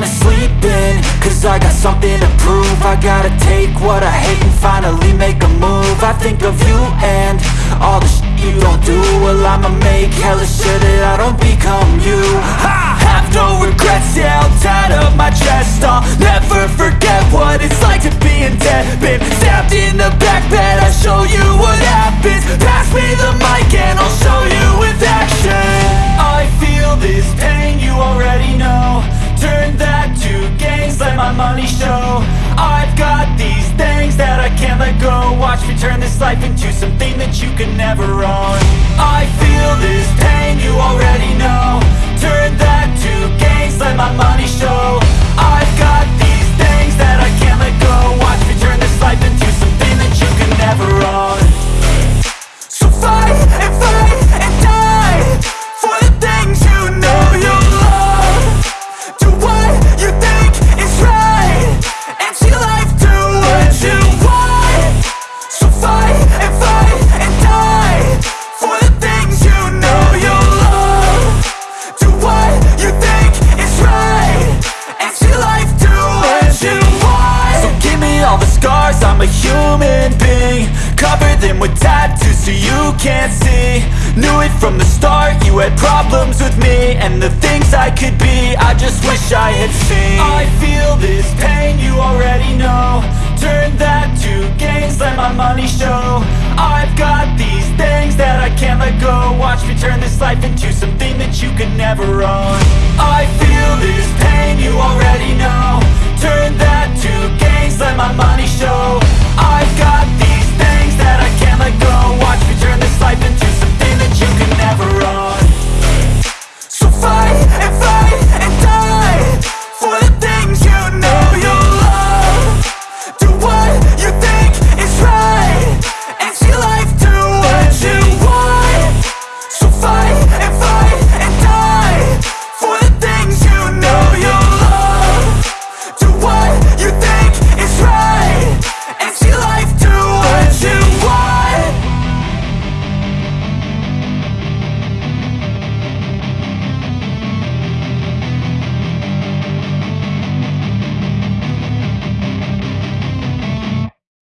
wanna sleep in Cause I got something to prove. I gotta take what I hate and finally make a move. I think of you and all the shit you don't do. Well I'ma make hella sure that I don't become you. I have no money show. I've got these things that I can't let go. Watch me turn this life into something that you can never own. I feel this I'm a human being Cover them with tattoos so you can't see. Knew it from the start, you had problems with me And the things I could be, I just wish I had seen. I feel this pain, you already know. Turn that to gains, let my money show. I've got these things that I can't let go. Watch me turn this life into something that you can never own